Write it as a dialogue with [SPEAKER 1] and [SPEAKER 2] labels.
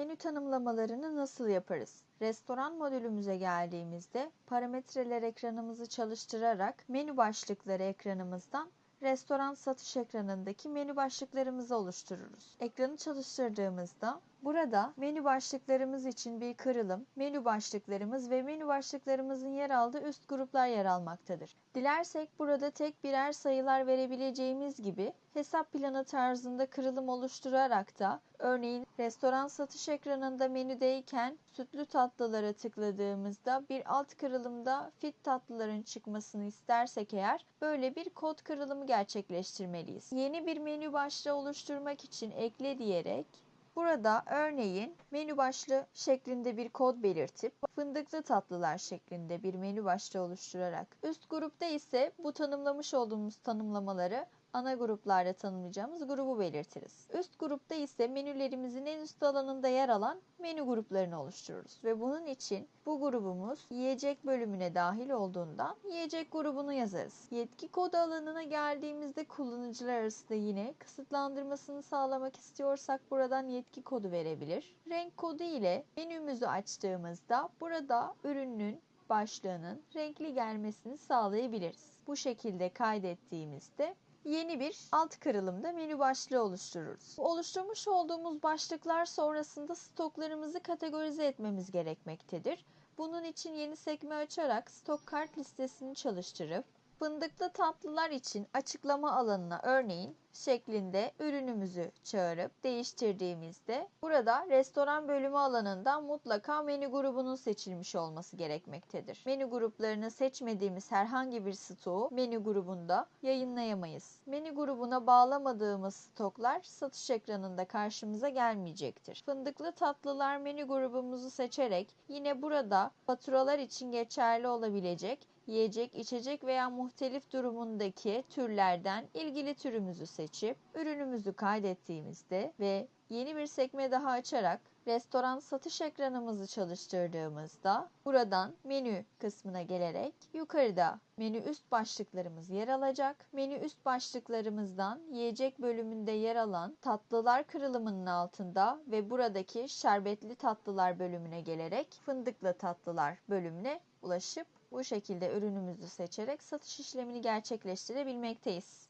[SPEAKER 1] menü tanımlamalarını nasıl yaparız? Restoran modülümüze geldiğimizde parametreler ekranımızı çalıştırarak menü başlıkları ekranımızdan restoran satış ekranındaki menü başlıklarımızı oluştururuz. Ekranı çalıştırdığımızda burada menü başlıklarımız için bir kırılım, menü başlıklarımız ve menü başlıklarımızın yer aldığı üst gruplar yer almaktadır. Dilersek burada tek birer sayılar verebileceğimiz gibi hesap planı tarzında kırılım oluşturarak da örneğin restoran satış ekranında menüdeyken sütlü tatlılara tıkladığımızda bir alt kırılımda fit tatlıların çıkmasını istersek eğer böyle bir kod kırılımı gerçekleştirmeliyiz. Yeni bir menü başlığı oluşturmak için ekle diyerek Burada örneğin menü başlığı şeklinde bir kod belirtip fındıklı tatlılar şeklinde bir menü başlığı oluşturarak. Üst grupta ise bu tanımlamış olduğumuz tanımlamaları ana gruplarda tanımlayacağımız grubu belirtiriz. Üst grupta ise menülerimizin en üst alanında yer alan menü gruplarını oluştururuz. Ve bunun için bu grubumuz yiyecek bölümüne dahil olduğundan yiyecek grubunu yazarız. Yetki kodu alanına geldiğimizde kullanıcılar arasında yine kısıtlandırmasını sağlamak istiyorsak buradan yetki kodu verebilir. Renk kodu ile menümüzü açtığımızda burada ürünün başlığının renkli gelmesini sağlayabiliriz. Bu şekilde kaydettiğimizde yeni bir alt kırılımda menü başlığı oluştururuz. Oluşturmuş olduğumuz başlıklar sonrasında stoklarımızı kategorize etmemiz gerekmektedir. Bunun için yeni sekme açarak stok kart listesini çalıştırıp fındıklı tatlılar için açıklama alanına örneğin şeklinde ürünümüzü çağırıp değiştirdiğimizde burada restoran bölümü alanından mutlaka menü grubunun seçilmiş olması gerekmektedir. Menü gruplarını seçmediğimiz herhangi bir stoğu menü grubunda yayınlayamayız. Menü grubuna bağlamadığımız stoklar satış ekranında karşımıza gelmeyecektir. Fındıklı tatlılar menü grubumuzu seçerek yine burada faturalar için geçerli olabilecek yiyecek, içecek veya muhtelif durumundaki türlerden ilgili türümüzü seçip ürünümüzü kaydettiğimizde ve yeni bir sekme daha açarak restoran satış ekranımızı çalıştırdığımızda buradan menü kısmına gelerek yukarıda menü üst başlıklarımız yer alacak. Menü üst başlıklarımızdan yiyecek bölümünde yer alan tatlılar kırılımının altında ve buradaki şerbetli tatlılar bölümüne gelerek fındıklı tatlılar bölümüne ulaşıp bu şekilde ürünümüzü seçerek satış işlemini gerçekleştirebilmekteyiz.